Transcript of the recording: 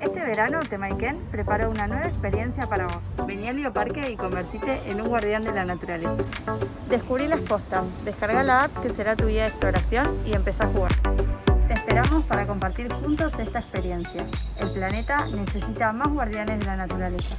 Este verano Temaiken prepara una nueva experiencia para vos. Vení al bioparque y convertite en un guardián de la naturaleza. Descubrí las costas. descarga la app que será tu guía de exploración y empezá a jugar. Te esperamos para compartir juntos esta experiencia. El planeta necesita más guardianes de la naturaleza.